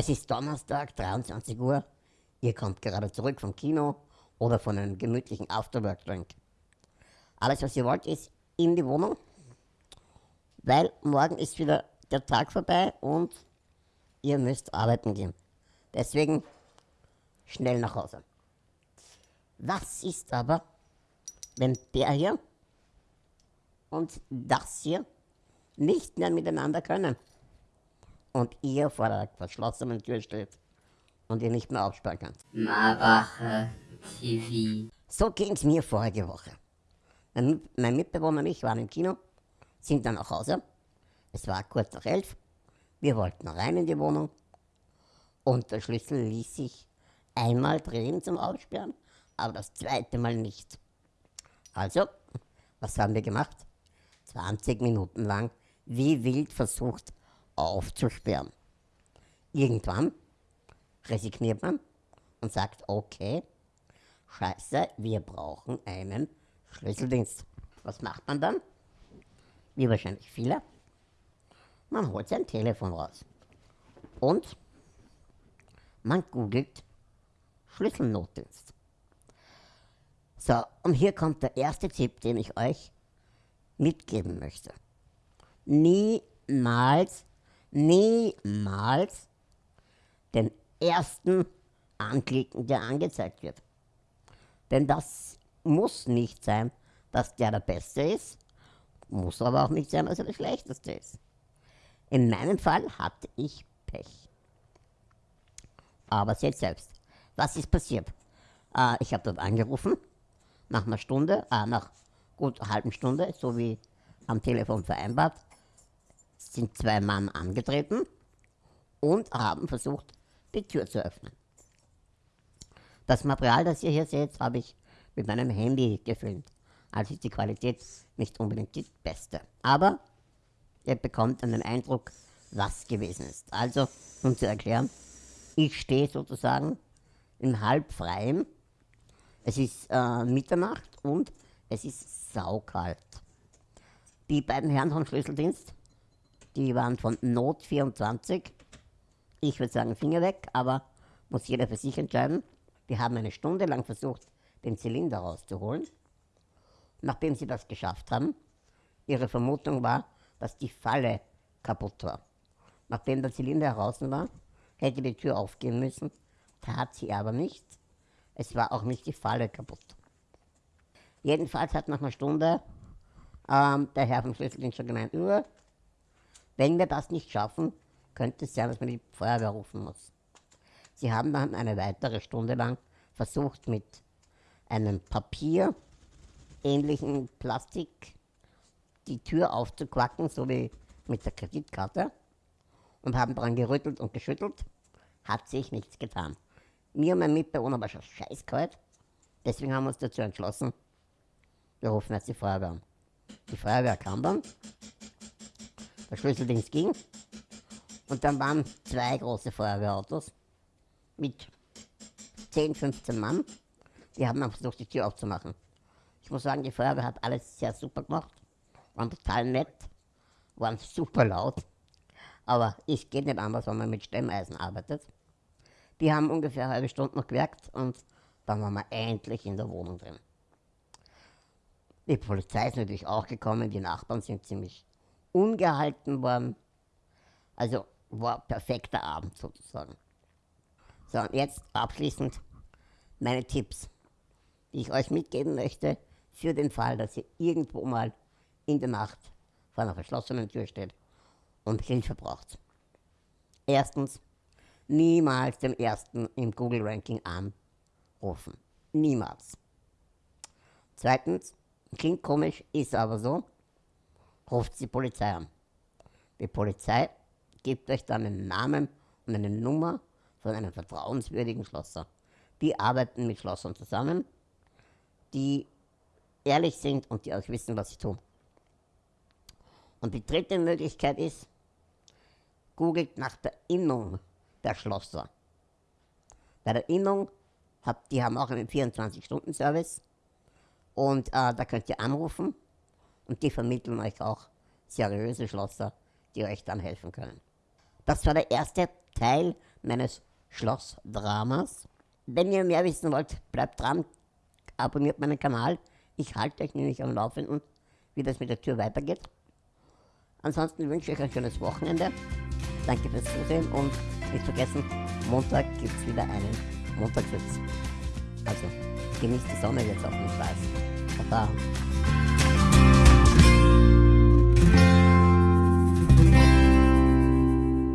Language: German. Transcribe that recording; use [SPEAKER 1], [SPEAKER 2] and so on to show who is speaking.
[SPEAKER 1] Es ist Donnerstag, 23 Uhr. Ihr kommt gerade zurück vom Kino oder von einem gemütlichen Afterwork-Drink. Alles, was ihr wollt, ist in die Wohnung, weil morgen ist wieder der Tag vorbei und ihr müsst arbeiten gehen. Deswegen schnell nach Hause. Was ist aber, wenn der hier und das hier nicht mehr miteinander können und ihr vor der verschlossenen Tür steht und ihr nicht mehr aufsperren könnt?
[SPEAKER 2] Marwache TV.
[SPEAKER 1] So ging es mir vorige Woche. Mein, mein Mitbewohner und ich waren im Kino, sind dann nach Hause. Es war kurz nach elf. Wir wollten rein in die Wohnung und der Schlüssel ließ sich einmal drehen zum Aussperren, aber das zweite Mal nicht. Also, was haben wir gemacht? 20 Minuten lang wie wild versucht aufzusperren. Irgendwann resigniert man und sagt, okay, scheiße, wir brauchen einen Schlüsseldienst. Was macht man dann? Wie wahrscheinlich viele. Man holt sein Telefon raus. Und man googelt Schlüsselnotdienst. So, und hier kommt der erste Tipp, den ich euch mitgeben möchte. Niemals, niemals den ersten anklicken, der angezeigt wird. Denn das muss nicht sein, dass der der Beste ist, muss aber auch nicht sein, dass er der Schlechteste ist. In meinem Fall hatte ich Pech. Aber seht selbst, was ist passiert? Äh, ich habe dort angerufen, nach einer Stunde, äh, nach gut einer halben Stunde, so wie am Telefon vereinbart, sind zwei Mann angetreten und haben versucht, die Tür zu öffnen. Das Material, das ihr hier seht, habe ich mit meinem Handy gefilmt. Also ist die Qualität nicht unbedingt die beste. Aber ihr bekommt einen Eindruck, was gewesen ist. Also, um zu erklären, ich stehe sozusagen im Halbfreien. Es ist äh, Mitternacht und es ist saukalt. Die beiden Herren vom Schlüsseldienst, die waren von Not 24. Ich würde sagen Finger weg, aber muss jeder für sich entscheiden. Wir haben eine Stunde lang versucht, den Zylinder rauszuholen. Nachdem sie das geschafft haben, ihre Vermutung war, dass die Falle kaputt war. Nachdem der Zylinder heraus war, hätte die Tür aufgehen müssen, tat sie aber nicht. Es war auch nicht die Falle kaputt. Jedenfalls hat nach einer Stunde ähm, der Herr vom Schlüsseldienst schon gemeint, wenn wir das nicht schaffen, könnte es sein, dass man die Feuerwehr rufen muss. Sie haben dann eine weitere Stunde lang versucht, mit einem Papier ähnlichen Plastik die Tür aufzuquacken, so wie mit der Kreditkarte, und haben daran gerüttelt und geschüttelt. Hat sich nichts getan. Mir und mein Mitbewohner war schon scheißkalt, deswegen haben wir uns dazu entschlossen, wir rufen jetzt die Feuerwehr an. Die Feuerwehr kam dann, der Schlüsseldienst ging, und dann waren zwei große Feuerwehrautos mit 10, 15 Mann. Die haben dann versucht, die Tür aufzumachen. Ich muss sagen, die Feuerwehr hat alles sehr super gemacht, waren total nett, waren super laut. Aber es geht nicht anders, wenn man mit Stemmeisen arbeitet. Die haben ungefähr eine halbe Stunde noch gewerkt und dann waren wir endlich in der Wohnung drin. Die Polizei ist natürlich auch gekommen, die Nachbarn sind ziemlich ungehalten worden. Also war perfekter Abend sozusagen. So, und jetzt abschließend meine Tipps, die ich euch mitgeben möchte, für den Fall, dass ihr irgendwo mal in der Nacht vor einer verschlossenen Tür steht und Hilfe braucht. Erstens, niemals den ersten im Google-Ranking anrufen. Niemals. Zweitens, klingt komisch, ist aber so, ruft die Polizei an. Die Polizei gibt euch dann einen Namen und eine Nummer von einem vertrauenswürdigen Schlosser. Die arbeiten mit Schlossern zusammen, die ehrlich sind und die auch wissen, was sie tun. Und die dritte Möglichkeit ist, googelt nach der Innung der Schlosser. Bei der Innung, habt, die haben auch einen 24-Stunden-Service und äh, da könnt ihr anrufen und die vermitteln euch auch seriöse Schlosser, die euch dann helfen können. Das war der erste Teil meines Schlossdramas. Wenn ihr mehr wissen wollt, bleibt dran, abonniert meinen Kanal. Ich halte euch nämlich am Laufenden, wie das mit der Tür weitergeht. Ansonsten wünsche ich euch ein schönes Wochenende. Danke fürs Zusehen und nicht vergessen, Montag gibt es wieder einen Montagswitz. Also, genießt die Sonne jetzt auf dem Weiß. Baba.